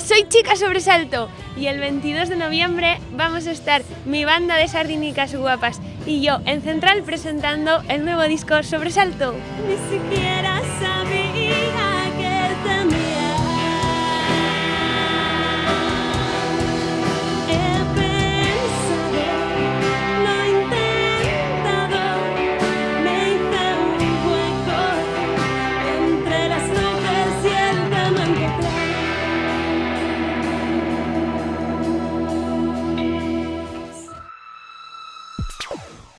Soy Chica Sobresalto y el 22 de noviembre vamos a estar mi banda de sardinicas guapas y yo en Central presentando el nuevo disco Sobresalto. Ni siquiera